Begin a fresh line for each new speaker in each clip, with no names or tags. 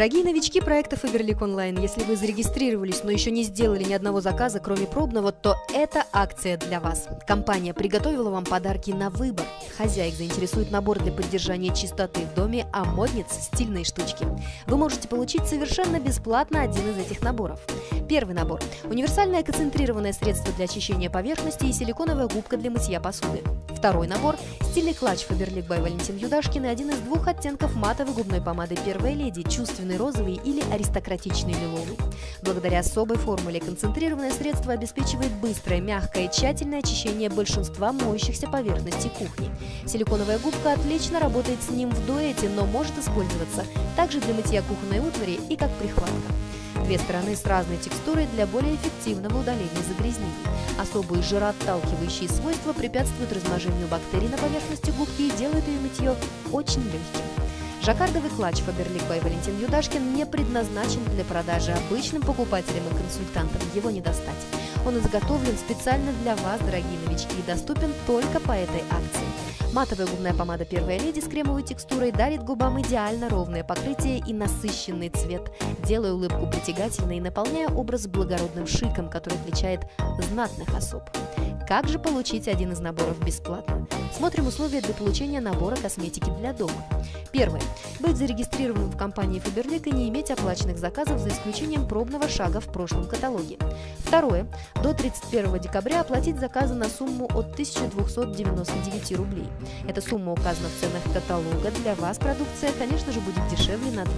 Дорогие новички проекта Faberlic Online, если вы зарегистрировались, но еще не сделали ни одного заказа, кроме пробного, то это акция для вас. Компания приготовила вам подарки на выбор. Хозяек заинтересует набор для поддержания чистоты в доме, а модниц – стильные штучки. Вы можете получить совершенно бесплатно один из этих наборов. Первый набор – универсальное концентрированное средство для очищения поверхности и силиконовая губка для мытья посуды. Второй набор – стильный клатч Faberlic by Валентин Юдашкин и один из двух оттенков матовой губной помады «Первая леди» – чувственный розовый или аристократичный лиловый. Благодаря особой формуле концентрированное средство обеспечивает быстрое, мягкое и тщательное очищение большинства моющихся поверхностей кухни. Силиконовая губка отлично работает с ним в дуэте, но может использоваться также для мытья кухонной утвари и как прихватка. Две стороны с разной текстурой для более эффективного удаления загрязнений. Особые жироотталкивающие свойства препятствуют размножению бактерий на поверхности губки и делают ее мытье очень легким. Жаккардовый клатч Faberlic by Валентин Юдашкин не предназначен для продажи обычным покупателям и консультантам, его не достать. Он изготовлен специально для вас, дорогие новички, и доступен только по этой акции. Матовая губная помада «Первая леди» с кремовой текстурой дарит губам идеально ровное покрытие и насыщенный цвет, делая улыбку притягательной и наполняя образ благородным шиком, который отличает знатных особ. Как же получить один из наборов бесплатно? Смотрим условия для получения набора косметики для дома. Первое. Быть зарегистрированным в компании Faberlic и не иметь оплаченных заказов за исключением пробного шага в прошлом каталоге. Второе. До 31 декабря оплатить заказы на сумму от 1299 рублей. Эта сумма указана в ценах каталога. Для вас продукция, конечно же, будет дешевле на 20%.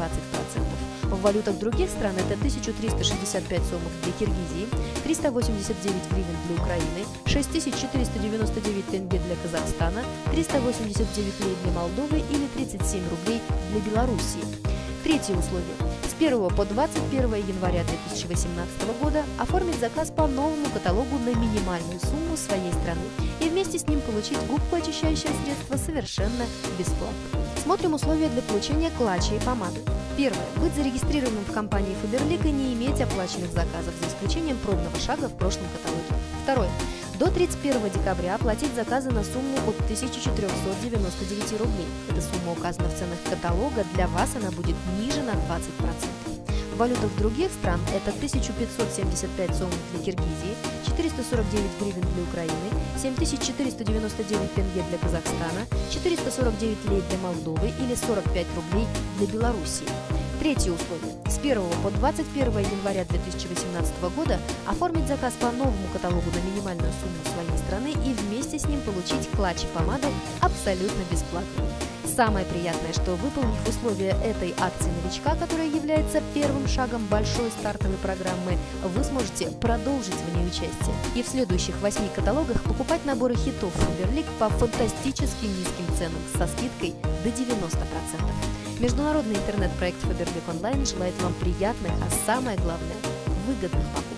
В валютах других стран это 1365 сомов для Киргизии, 389 гривен для Украины, 6499 тенге для Казахстана, 389 лей для Молдовы или 37 рублей для Белоруссии. Третье условие. С 1 по 21 января 2018 года оформить заказ по новому каталогу на минимальную сумму своей страны и вместе с ним получить губку очищающее средство совершенно бесплатно. Смотрим условия для получения клатча и помады. Первое. Быть зарегистрированным в компании Faberlic и не иметь оплаченных заказов, за исключением пробного шага в прошлом каталоге. Второе. До 31 декабря оплатить заказы на сумму от 1499 рублей. Эта сумма указана в ценах каталога, для вас она будет ниже на 20%. В валютах других стран это 1575 сомов для Киргизии, 449 гривен для Украины, 7499 тенге для Казахстана, 449 лей для Молдовы или 45 рублей для Белоруссии. Третье условие. С 1 по 21 января 2018 года оформить заказ по новому каталогу на минимальную сумму своей страны и вместе с ним получить клатч и помады абсолютно бесплатно. Самое приятное, что выполнив условия этой акции новичка, которая является первым шагом большой стартовой программы, вы сможете продолжить в ней участие и в следующих восьми каталогах покупать наборы хитов Faberlic по фантастически низким ценам со скидкой до 90%. Международный интернет-проект Faberlic Online желает вам приятных, а самое главное – выгодных покупок.